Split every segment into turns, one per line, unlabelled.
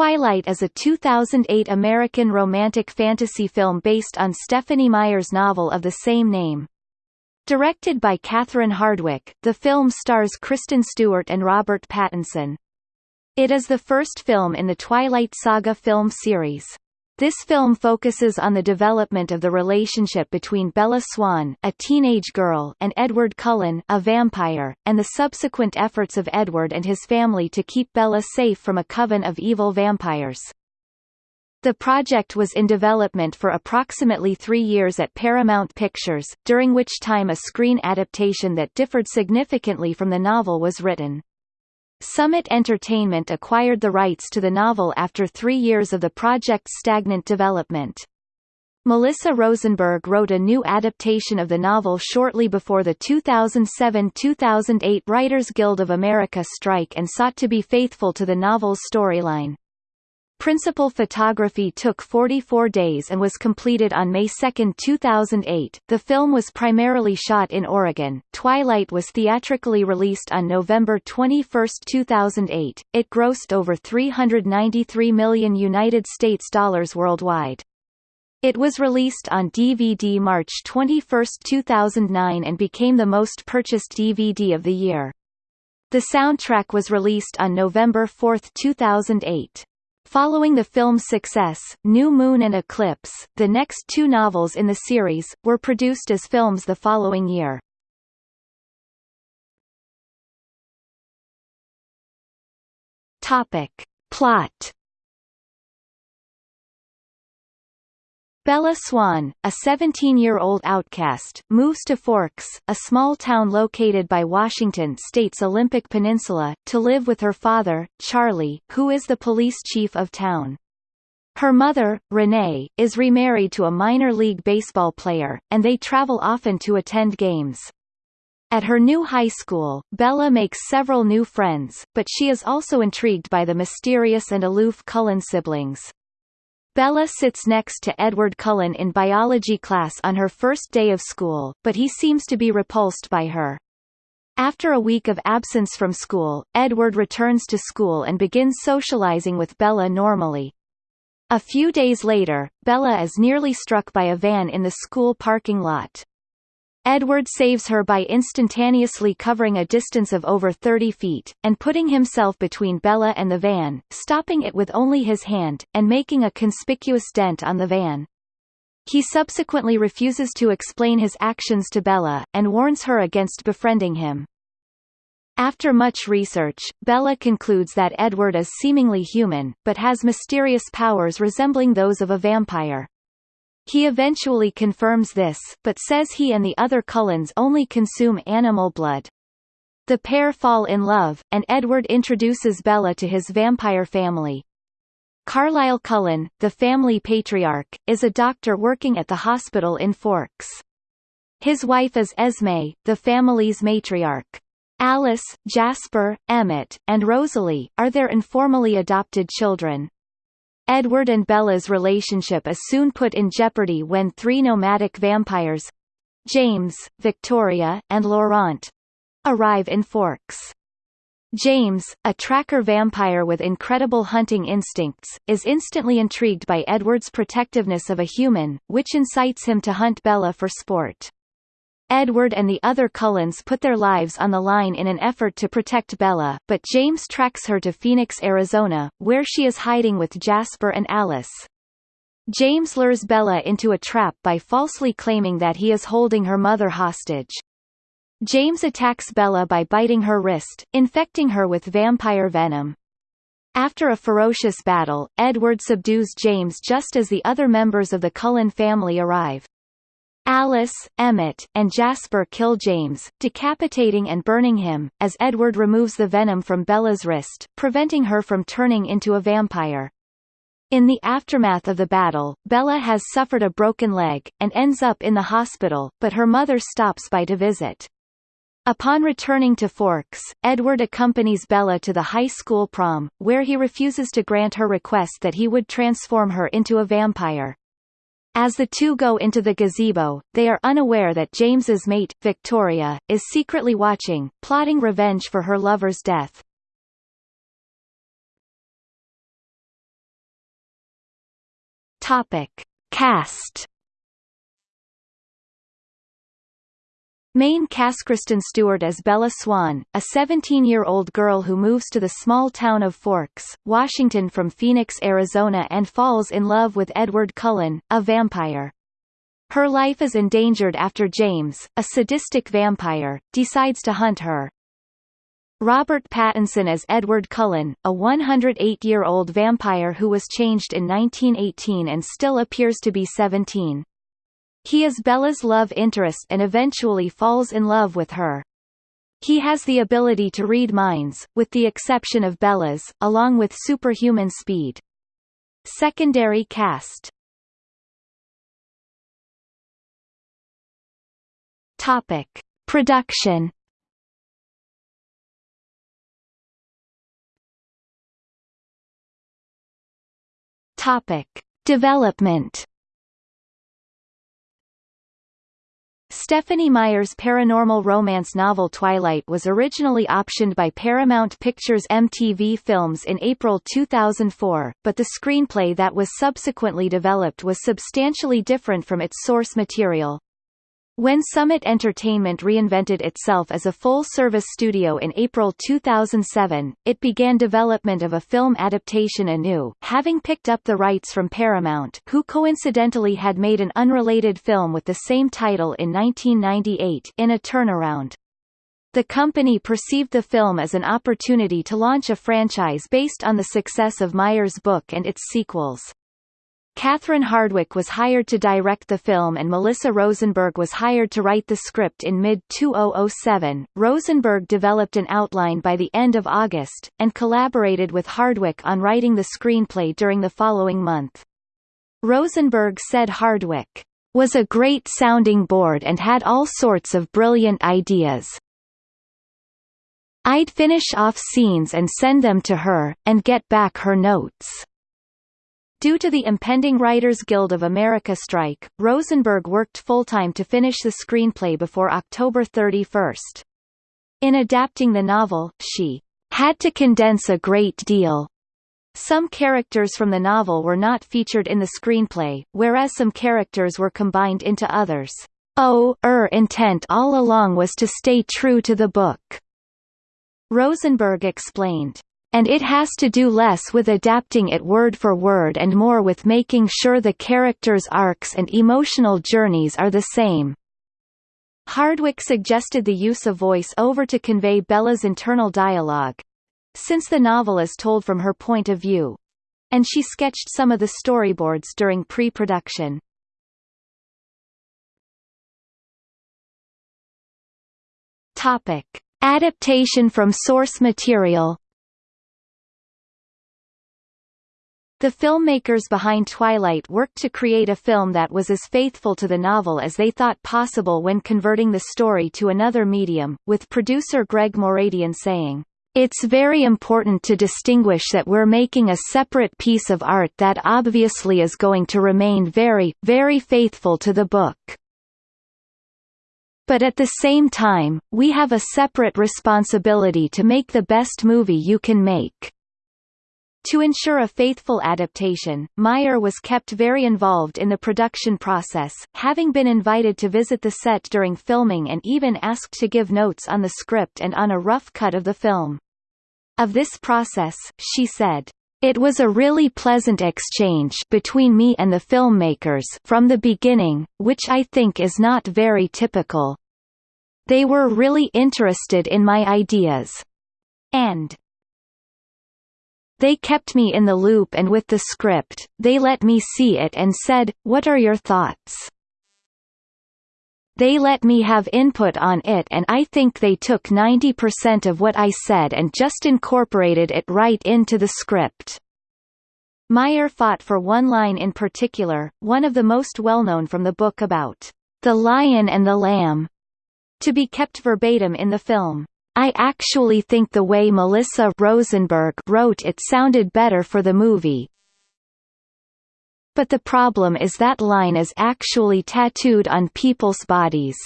Twilight is a 2008 American romantic fantasy film based on Stephenie Meyer's novel of the same name. Directed by Catherine Hardwicke, the film stars Kristen Stewart and Robert Pattinson. It is the first film in the Twilight Saga film series. This film focuses on the development of the relationship between Bella Swan, a teenage girl, and Edward Cullen, a vampire, and the subsequent efforts of Edward and his family to keep Bella safe from a coven of evil vampires. The project was in development for approximately three years at Paramount Pictures, during which time a screen adaptation that differed significantly from the novel was written. Summit Entertainment acquired the rights to the novel after three years of the project's stagnant development. Melissa Rosenberg wrote a new adaptation of the novel shortly before the 2007–2008 Writers Guild of America strike and sought to be faithful to the novel's storyline. Principal photography took 44 days and was completed on May 2, 2008. The film was primarily shot in Oregon. Twilight was theatrically released on November 21, 2008. It grossed over 393 million United States dollars worldwide. It was released on DVD March 21, 2009 and became the most purchased DVD of the year. The soundtrack was released on November 4, 2008. Following the film's success, New Moon and Eclipse, the next two novels in the series, were produced as films the following year. Topic. Plot Bella Swan, a 17-year-old outcast, moves to Forks, a small town located by Washington state's Olympic Peninsula, to live with her father, Charlie, who is the police chief of town. Her mother, Renee, is remarried to a minor league baseball player, and they travel often to attend games. At her new high school, Bella makes several new friends, but she is also intrigued by the mysterious and aloof Cullen siblings. Bella sits next to Edward Cullen in biology class on her first day of school, but he seems to be repulsed by her. After a week of absence from school, Edward returns to school and begins socializing with Bella normally. A few days later, Bella is nearly struck by a van in the school parking lot. Edward saves her by instantaneously covering a distance of over 30 feet, and putting himself between Bella and the van, stopping it with only his hand, and making a conspicuous dent on the van. He subsequently refuses to explain his actions to Bella, and warns her against befriending him. After much research, Bella concludes that Edward is seemingly human, but has mysterious powers resembling those of a vampire. He eventually confirms this, but says he and the other Cullens only consume animal blood. The pair fall in love, and Edward introduces Bella to his vampire family. Carlisle Cullen, the family patriarch, is a doctor working at the hospital in Forks. His wife is Esme, the family's matriarch. Alice, Jasper, Emmett, and Rosalie, are their informally adopted children. Edward and Bella's relationship is soon put in jeopardy when three nomadic vampires James, Victoria, and Laurent arrive in Forks. James, a tracker vampire with incredible hunting instincts, is instantly intrigued by Edward's protectiveness of a human, which incites him to hunt Bella for sport. Edward and the other Cullens put their lives on the line in an effort to protect Bella, but James tracks her to Phoenix, Arizona, where she is hiding with Jasper and Alice. James lures Bella into a trap by falsely claiming that he is holding her mother hostage. James attacks Bella by biting her wrist, infecting her with vampire venom. After a ferocious battle, Edward subdues James just as the other members of the Cullen family arrive. Alice, Emmett, and Jasper kill James, decapitating and burning him, as Edward removes the venom from Bella's wrist, preventing her from turning into a vampire. In the aftermath of the battle, Bella has suffered a broken leg, and ends up in the hospital, but her mother stops by to visit. Upon returning to Forks, Edward accompanies Bella to the high school prom, where he refuses to grant her request that he would transform her into a vampire. As the two go into the gazebo, they are unaware that James's mate, Victoria, is secretly watching, plotting revenge for her lover's death. Topic. Cast Main cast Kristen Stewart as Bella Swan, a 17-year-old girl who moves to the small town of Forks, Washington from Phoenix, Arizona and falls in love with Edward Cullen, a vampire. Her life is endangered after James, a sadistic vampire, decides to hunt her. Robert Pattinson as Edward Cullen, a 108-year-old vampire who was changed in 1918 and still appears to be 17. He is Bella's love interest and eventually falls in love with her. He has the ability to read minds, with the exception of Bella's, along with superhuman speed. Secondary cast Topic. Production Topic. Development Stephenie Meyer's paranormal romance novel Twilight was originally optioned by Paramount Pictures MTV Films in April 2004, but the screenplay that was subsequently developed was substantially different from its source material. When Summit Entertainment reinvented itself as a full-service studio in April 2007, it began development of a film adaptation anew, having picked up the rights from Paramount who coincidentally had made an unrelated film with the same title in 1998 in a turnaround. The company perceived the film as an opportunity to launch a franchise based on the success of Meyer's book and its sequels. Catherine Hardwicke was hired to direct the film and Melissa Rosenberg was hired to write the script in mid-2007. Rosenberg developed an outline by the end of August, and collaborated with Hardwicke on writing the screenplay during the following month. Rosenberg said Hardwicke was a great sounding board and had all sorts of brilliant ideas. I'd finish off scenes and send them to her, and get back her notes. Due to the impending Writers Guild of America strike, Rosenberg worked full-time to finish the screenplay before October 31. In adapting the novel, she had to condense a great deal. Some characters from the novel were not featured in the screenplay, whereas some characters were combined into others. Oh, er intent all along was to stay true to the book. Rosenberg explained and it has to do less with adapting it word for word and more with making sure the characters' arcs and emotional journeys are the same. Hardwicke suggested the use of voice-over to convey Bella's internal dialogue, since the novel is told from her point of view, and she sketched some of the storyboards during pre-production. Adaptation from source material The filmmakers behind Twilight worked to create a film that was as faithful to the novel as they thought possible when converting the story to another medium, with producer Greg Mooradian saying, It's very important to distinguish that we're making a separate piece of art that obviously is going to remain very, very faithful to the book. But at the same time, we have a separate responsibility to make the best movie you can make. To ensure a faithful adaptation, Meyer was kept very involved in the production process, having been invited to visit the set during filming and even asked to give notes on the script and on a rough cut of the film. Of this process, she said, it was a really pleasant exchange between me and the filmmakers from the beginning, which I think is not very typical. They were really interested in my ideas. And they kept me in the loop and with the script, they let me see it and said, what are your thoughts? They let me have input on it and I think they took 90% of what I said and just incorporated it right into the script. Meyer fought for one line in particular, one of the most well-known from the book about the lion and the lamb, to be kept verbatim in the film. I actually think the way Melissa Rosenberg wrote it sounded better for the movie. But the problem is that line is actually tattooed on people's bodies.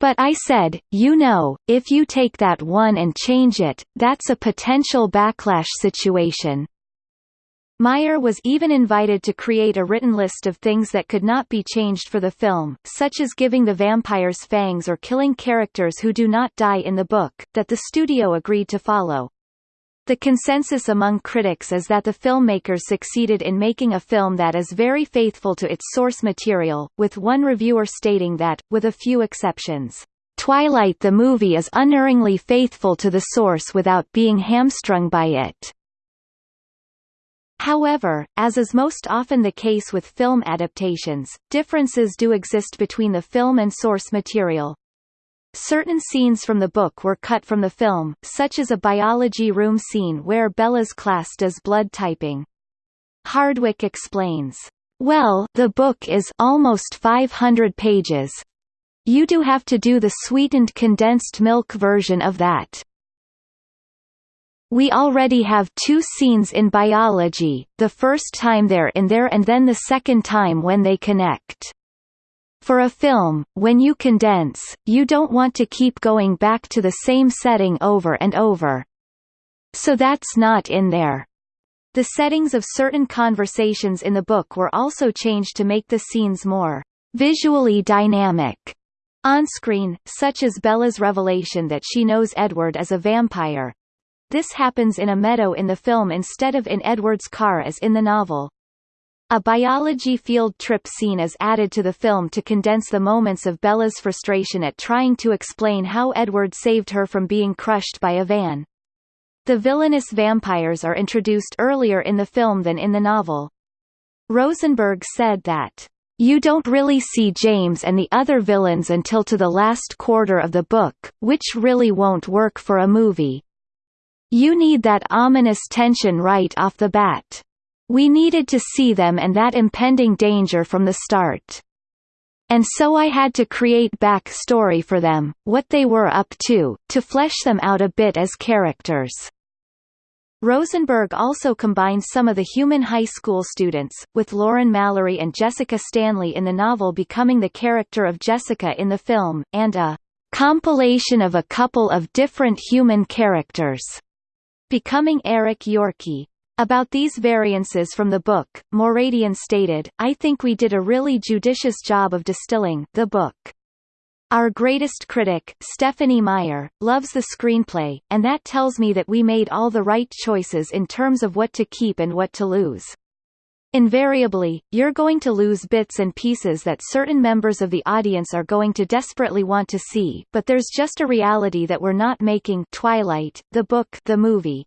But I said, you know, if you take that one and change it, that's a potential backlash situation. Meyer was even invited to create a written list of things that could not be changed for the film, such as giving the vampires fangs or killing characters who do not die in the book, that the studio agreed to follow. The consensus among critics is that the filmmakers succeeded in making a film that is very faithful to its source material, with one reviewer stating that, with a few exceptions, Twilight the movie is unerringly faithful to the source without being hamstrung by it. However, as is most often the case with film adaptations, differences do exist between the film and source material. Certain scenes from the book were cut from the film, such as a biology room scene where Bella's class does blood typing. Hardwicke explains, "Well, the book is almost 500 pages. You do have to do the sweetened condensed milk version of that." We already have two scenes in biology, the first time they're in there and then the second time when they connect. For a film, when you condense, you don't want to keep going back to the same setting over and over. So that's not in there. The settings of certain conversations in the book were also changed to make the scenes more visually dynamic on-screen, such as Bella's revelation that she knows Edward as a vampire, this happens in a meadow in the film instead of in Edward's car as in the novel. A biology field trip scene is added to the film to condense the moments of Bella's frustration at trying to explain how Edward saved her from being crushed by a van. The villainous vampires are introduced earlier in the film than in the novel. Rosenberg said that, "...you don't really see James and the other villains until to the last quarter of the book, which really won't work for a movie." You need that ominous tension right off the bat. We needed to see them and that impending danger from the start. And so I had to create backstory for them, what they were up to, to flesh them out a bit as characters. Rosenberg also combined some of the human high school students, with Lauren Mallory and Jessica Stanley in the novel becoming the character of Jessica in the film, and a compilation of a couple of different human characters becoming Eric Yorkie. About these variances from the book, Mooradian stated, I think we did a really judicious job of distilling the book. Our greatest critic, Stephenie Meyer, loves the screenplay, and that tells me that we made all the right choices in terms of what to keep and what to lose. Invariably, you're going to lose bits and pieces that certain members of the audience are going to desperately want to see, but there's just a reality that we're not making Twilight, the book, the movie.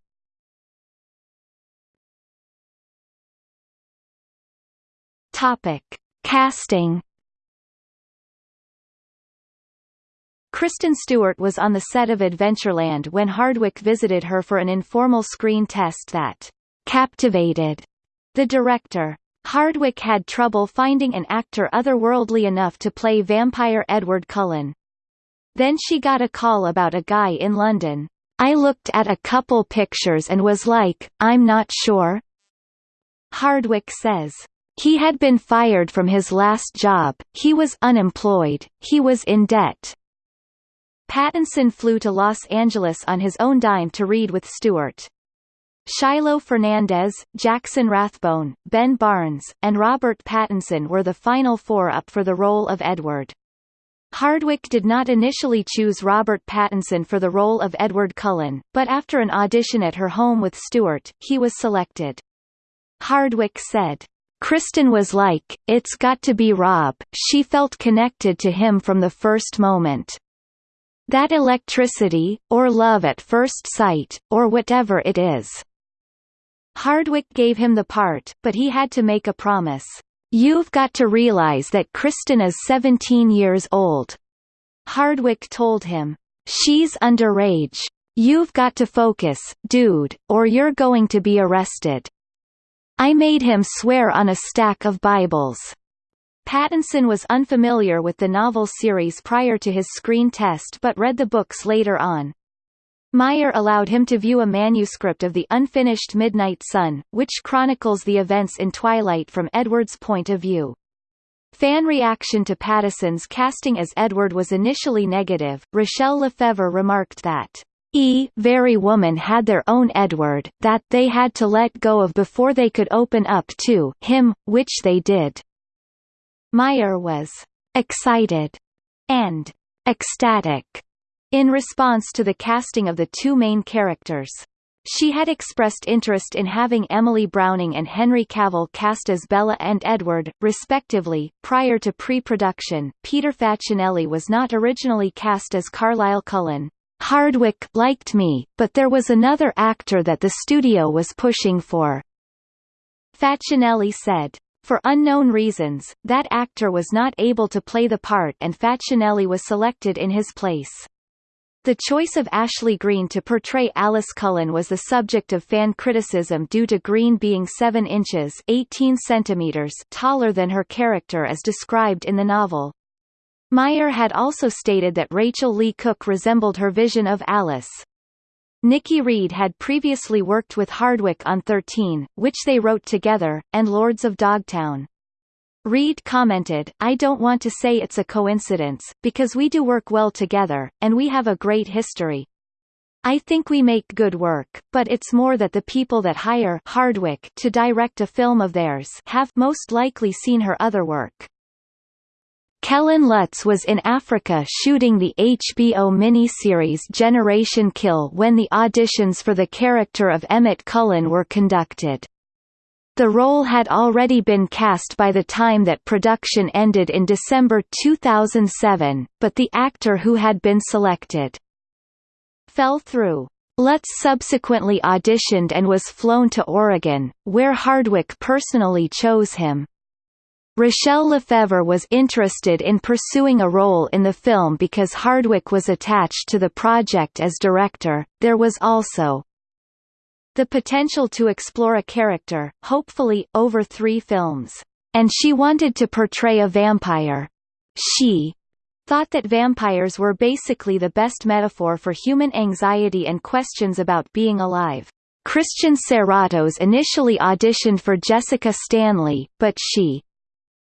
Topic: Casting. Kristen Stewart was on the set of Adventureland when Hardwicke visited her for an informal screen test that captivated the director, Hardwicke had trouble finding an actor otherworldly enough to play vampire Edward Cullen. Then she got a call about a guy in London. I looked at a couple pictures and was like, I'm not sure. Hardwicke says, he had been fired from his last job, he was unemployed, he was in debt. Pattinson flew to Los Angeles on his own dime to read with Stewart. Shiloh Fernandez, Jackson Rathbone, Ben Barnes, and Robert Pattinson were the final four up for the role of Edward. Hardwicke did not initially choose Robert Pattinson for the role of Edward Cullen, but after an audition at her home with Stewart, he was selected. Hardwicke said, Kristen was like, it's got to be Rob, she felt connected to him from the first moment. That electricity, or love at first sight, or whatever it is. Hardwicke gave him the part, but he had to make a promise. You've got to realize that Kristen is 17 years old. Hardwicke told him. She's underage. You've got to focus, dude, or you're going to be arrested. I made him swear on a stack of Bibles. Pattinson was unfamiliar with the novel series prior to his screen test but read the books later on. Meyer allowed him to view a manuscript of the unfinished Midnight Sun, which chronicles the events in Twilight from Edward's point of view. Fan reaction to Pattinson's casting as Edward was initially negative. Rachelle Lefevre remarked that, e very woman had their own Edward, that they had to let go of before they could open up to him, which they did. Meyer was excited and ecstatic in response to the casting of the two main characters. She had expressed interest in having Emily Browning and Henry Cavill cast as Bella and Edward, respectively. Prior to pre-production, Peter Facinelli was not originally cast as Carlisle Cullen. Hardwicke liked me, but there was another actor that the studio was pushing for. Facinelli said. For unknown reasons, that actor was not able to play the part and Facinelli was selected in his place. The choice of Ashley Greene to portray Alice Cullen was the subject of fan criticism due to Greene being 7 inches 18 centimeters taller than her character as described in the novel. Meyer had also stated that Rachael Leigh Cook resembled her vision of Alice. Nikki Reed had previously worked with Hardwicke on 13, which they wrote together, and Lords of Dogtown. Reed commented, I don't want to say it's a coincidence, because we do work well together, and we have a great history. I think we make good work, but it's more that the people that hire Hardwicke to direct a film of theirs have most likely seen her other work. Kellen Lutz was in Africa shooting the HBO miniseries Generation Kill when the auditions for the character of Emmett Cullen were conducted. The role had already been cast by the time that production ended in December 2007, but the actor who had been selected fell through. Lutz subsequently auditioned and was flown to Oregon, where Hardwicke personally chose him. Rachelle Lefevre was interested in pursuing a role in the film because Hardwicke was attached to the project as director. There was also the potential to explore a character, hopefully, over three films. And she wanted to portray a vampire. She thought that vampires were basically the best metaphor for human anxiety and questions about being alive. Christian Serratos initially auditioned for Jessica Stanley, but she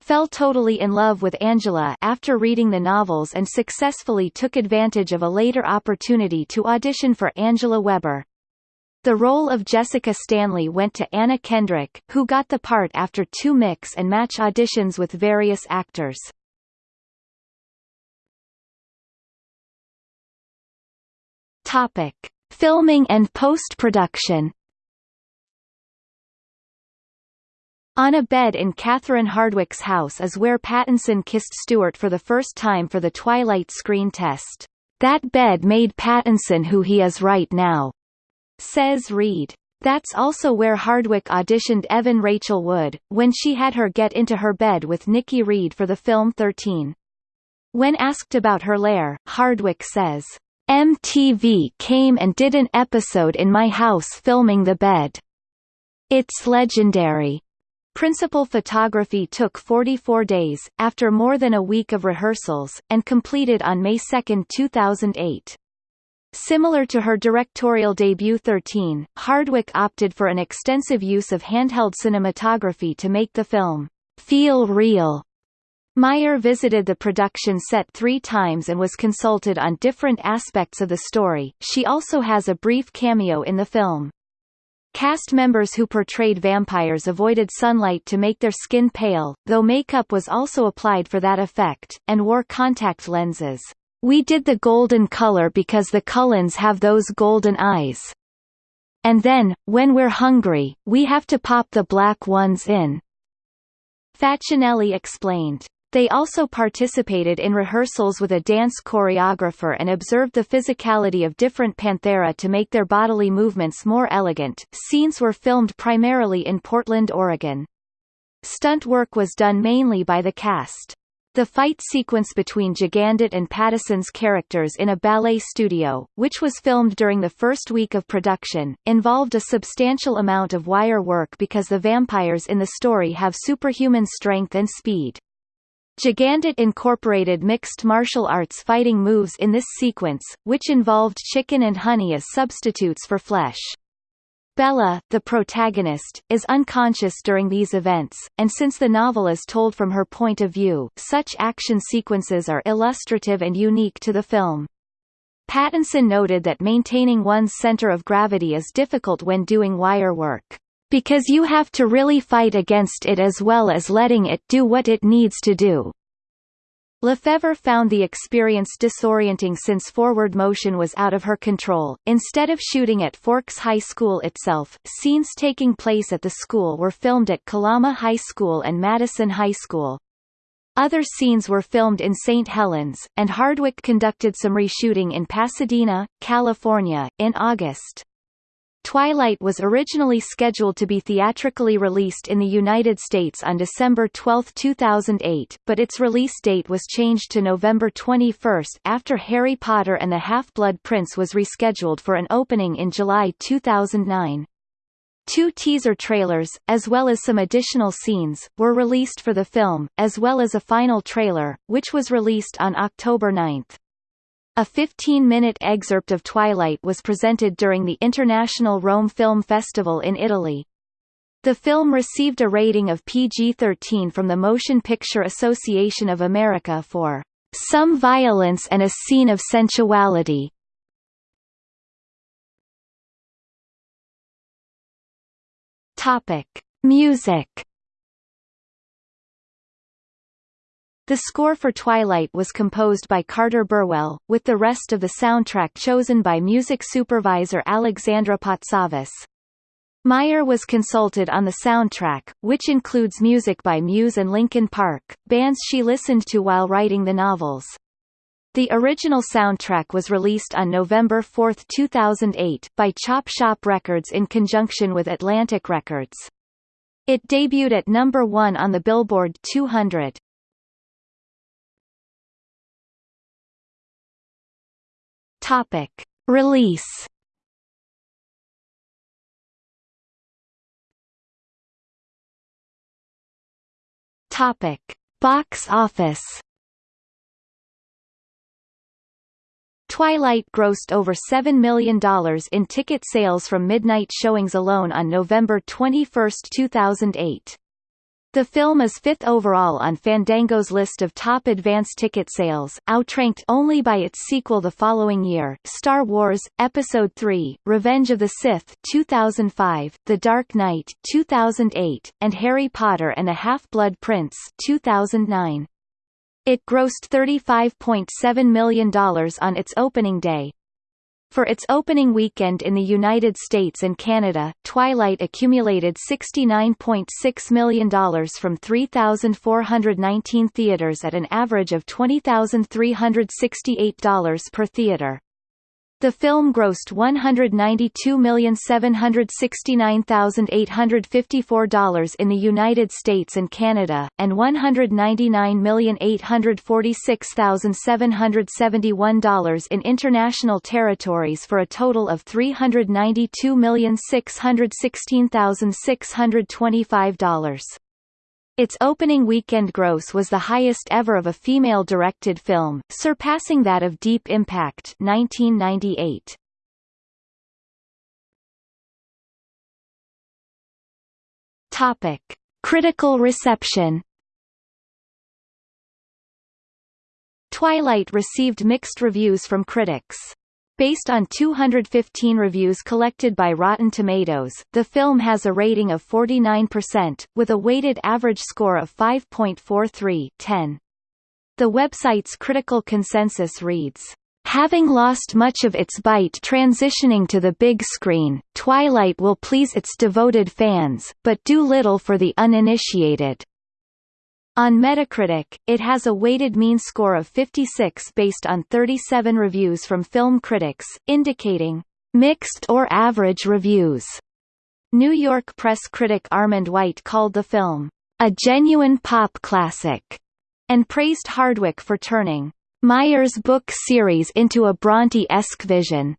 fell totally in love with Angela after reading the novels and successfully took advantage of a later opportunity to audition for Angela Weber. The role of Jessica Stanley went to Anna Kendrick, who got the part after two mix and match auditions with various actors. Topic: Filming and post-production. On a bed in Catherine Hardwicke's house is where Pattinson kissed Stewart for the first time for the Twilight screen test. That bed made Pattinson who he is right now. Says Reed. That's also where Hardwicke auditioned Evan Rachel Wood, when she had her get into her bed with Nikki Reed for the film 13. When asked about her lair, Hardwicke says, MTV came and did an episode in my house filming the bed. It's legendary. Principal photography took 44 days, after more than a week of rehearsals, and completed on May 2, 2008. Similar to her directorial debut 13, Hardwicke opted for an extensive use of handheld cinematography to make the film feel real. Meyer visited the production set three times and was consulted on different aspects of the story. She also has a brief cameo in the film. Cast members who portrayed vampires avoided sunlight to make their skin pale, though makeup was also applied for that effect, and wore contact lenses. We did the golden color because the Cullens have those golden eyes. And then, when we're hungry, we have to pop the black ones in. Facinelli explained. They also participated in rehearsals with a dance choreographer and observed the physicality of different Panthera to make their bodily movements more elegant. Scenes were filmed primarily in Portland, Oregon. Stunt work was done mainly by the cast. The fight sequence between Gigandet and Pattinson's characters in a ballet studio, which was filmed during the first week of production, involved a substantial amount of wire work because the vampires in the story have superhuman strength and speed. Gigandet incorporated mixed martial arts fighting moves in this sequence, which involved chicken and honey as substitutes for flesh. Bella, the protagonist, is unconscious during these events, and since the novel is told from her point of view, such action sequences are illustrative and unique to the film. Pattinson noted that maintaining one's center of gravity is difficult when doing wire work, because you have to really fight against it as well as letting it do what it needs to do. Lefevre found the experience disorienting since forward motion was out of her control. Instead of shooting at Forks High School itself, scenes taking place at the school were filmed at Kalama High School and Madison High School. Other scenes were filmed in St. Helens, and Hardwicke conducted some reshooting in Pasadena, California, in August. Twilight was originally scheduled to be theatrically released in the United States on December 12, 2008, but its release date was changed to November 21 after Harry Potter and the Half-Blood Prince was rescheduled for an opening in July 2009. Two teaser trailers, as well as some additional scenes, were released for the film, as well as a final trailer, which was released on October 9. A 15-minute excerpt of Twilight was presented during the International Rome Film Festival in Italy. The film received a rating of PG-13 from the Motion Picture Association of America for some violence and a scene of sensuality. Topic: Music The score for Twilight was composed by Carter Burwell, with the rest of the soundtrack chosen by music supervisor Alexandra Patsavas. Meyer was consulted on the soundtrack, which includes music by Muse and Linkin Park, bands she listened to while writing the novels. The original soundtrack was released on November 4, 2008, by Chop Shop Records in conjunction with Atlantic Records. It debuted at number 1 on the Billboard 200. Topic. Release Topic. Box office Twilight grossed over $7 million in ticket sales from midnight showings alone on November 21, 2008. The film is fifth overall on Fandango's list of top advance ticket sales, outranked only by its sequel the following year, Star Wars, Episode III, Revenge of the Sith 2005, The Dark Knight 2008, and Harry Potter and the Half-Blood Prince 2009. It grossed $35.7 million on its opening day, for its opening weekend in the United States and Canada, Twilight accumulated $69.6 million from 3,419 theaters at an average of $20,368 per theater. The film grossed $192,769,854 in the United States and Canada, and $199,846,771 in international territories for a total of $392,616,625. Its opening weekend gross was the highest ever of a female-directed film, surpassing that of Deep Impact 1998. Topic: Critical reception. Twilight received mixed reviews from critics. Based on 215 reviews collected by Rotten Tomatoes, the film has a rating of 49%, with a weighted average score of 5.43 10. The website's critical consensus reads, Having lost much of its bite transitioning to the big screen, Twilight will please its devoted fans, but do little for the uninitiated. On Metacritic, it has a weighted mean score of 56 based on 37 reviews from film critics, indicating mixed or average reviews. New York press critic Armond White called the film a genuine pop classic and praised Hardwicke for turning Meyer's book series into a Bronte-esque vision.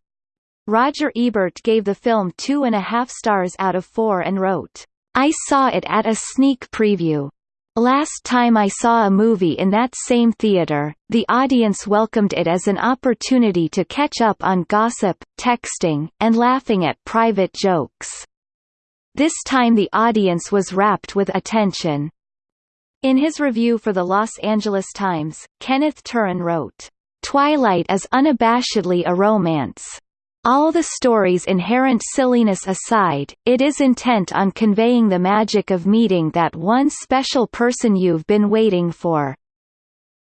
Roger Ebert gave the film two and a half stars out of four and wrote, I saw it at a sneak preview. Last time I saw a movie in that same theater, the audience welcomed it as an opportunity to catch up on gossip, texting, and laughing at private jokes. This time the audience was rapt with attention. In his review for the Los Angeles Times, Kenneth Turan wrote, Twilight is unabashedly a romance. All the story's inherent silliness aside, it is intent on conveying the magic of meeting that one special person you've been waiting for.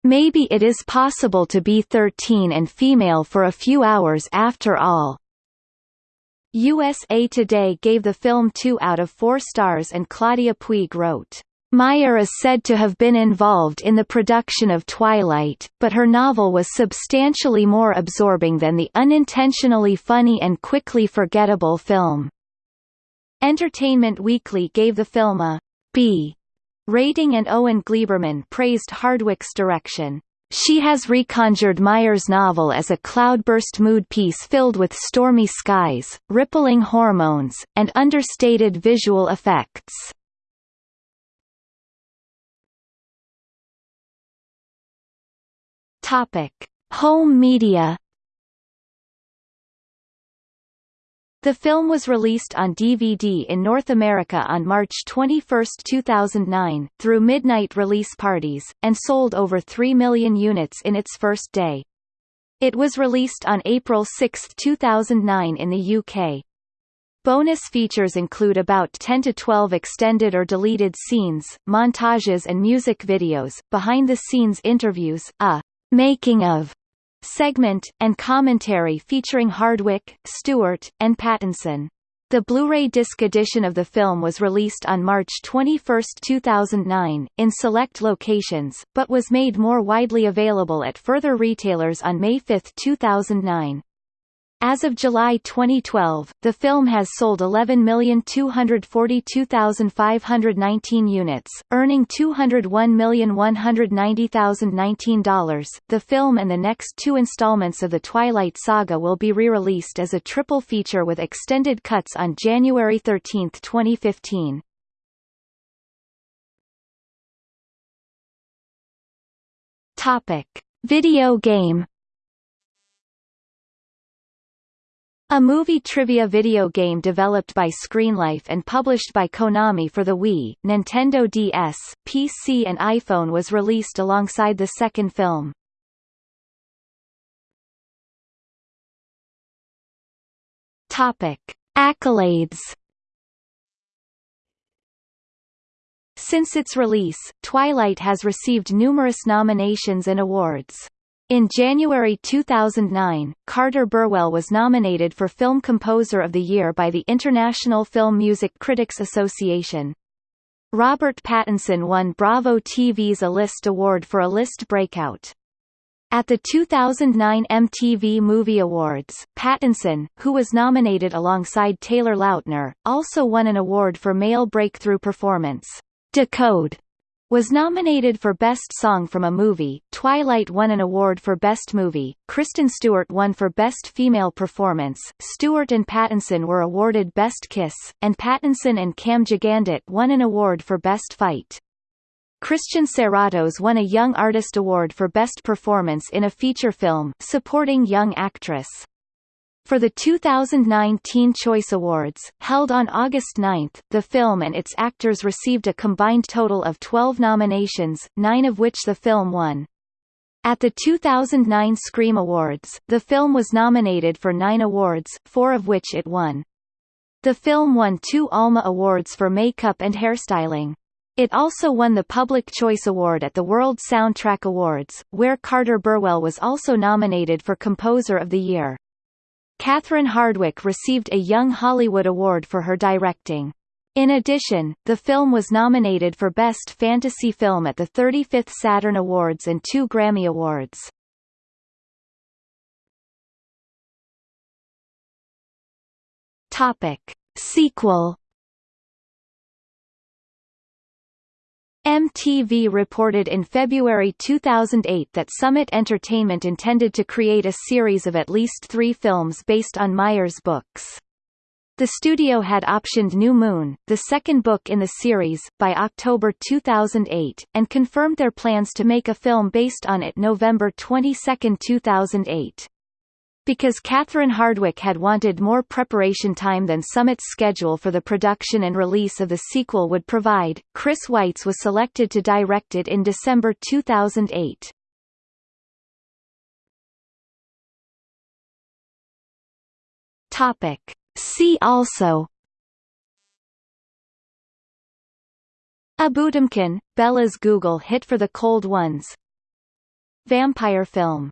Maybe it is possible to be 13 and female for a few hours after all. USA Today gave the film 2 out of 4 stars and Claudia Puig wrote, Meyer is said to have been involved in the production of Twilight, but her novel was substantially more absorbing than the unintentionally funny and quickly forgettable film. Entertainment Weekly gave the film a B rating and Owen Gleiberman praised Hardwicke's direction. She has reconjured Meyer's novel as a cloudburst mood piece filled with stormy skies, rippling hormones, and understated visual effects. Topic: Home media. The film was released on DVD in North America on March 21, 2009, through midnight release parties, and sold over 3 million units in its first day. It was released on April 6, 2009 in the UK. Bonus features include about 10 to 12 extended or deleted scenes, montages and music videos, behind-the-scenes interviews, a making of segment, and commentary featuring Hardwicke, Stewart, and Pattinson. The Blu-ray disc edition of the film was released on March 21, 2009, in select locations, but was made more widely available at further retailers on May 5, 2009. As of July 2012, the film has sold 11,242,519 units, earning $201,190,019. The film and the next two installments of the Twilight Saga will be re-released as a triple feature with extended cuts on January 13, 2015. Topic: Video game A movie trivia video game developed by Screenlife and published by Konami for the Wii, Nintendo DS, PC and iPhone was released alongside the second film. Topic: Accolades Since its release, Twilight has received numerous nominations and awards. In January 2009, Carter Burwell was nominated for Film Composer of the Year by the International Film Music Critics Association. Robert Pattinson won Bravo TV's A List Award for A List Breakout. At the 2009 MTV Movie Awards, Pattinson, who was nominated alongside Taylor Lautner, also won an award for Male Breakthrough Performance. Decode was nominated for Best Song from a Movie, Twilight won an award for Best Movie, Kristen Stewart won for Best Female Performance, Stewart and Pattinson were awarded Best Kiss, and Pattinson and Cam Gigandet won an award for Best Fight. Christian Serratos won a Young Artist Award for Best Performance in a Feature Film supporting Young Actress. For the 2009 Teen Choice Awards, held on August 9, the film and its actors received a combined total of 12 nominations, nine of which the film won. At the 2009 Scream Awards, the film was nominated for nine awards, four of which it won. The film won two ALMA Awards for makeup and hairstyling. It also won the Public Choice Award at the World Soundtrack Awards, where Carter Burwell was also nominated for Composer of the Year. Catherine Hardwicke received a Young Hollywood Award for her directing. In addition, the film was nominated for Best Fantasy Film at the 35th Saturn Awards and two Grammy Awards. Topic. Sequel MTV reported in February 2008 that Summit Entertainment intended to create a series of at least three films based on Meyer's books. The studio had optioned New Moon, the second book in the series, by October 2008, and confirmed their plans to make a film based on it November 22, 2008. Because Catherine Hardwicke had wanted more preparation time than Summit's schedule for the production and release of the sequel would provide, Chris Weitz was selected to direct it in December 2008. Topic. See also Apotamkin, Bella's Google hit for the cold ones Vampire film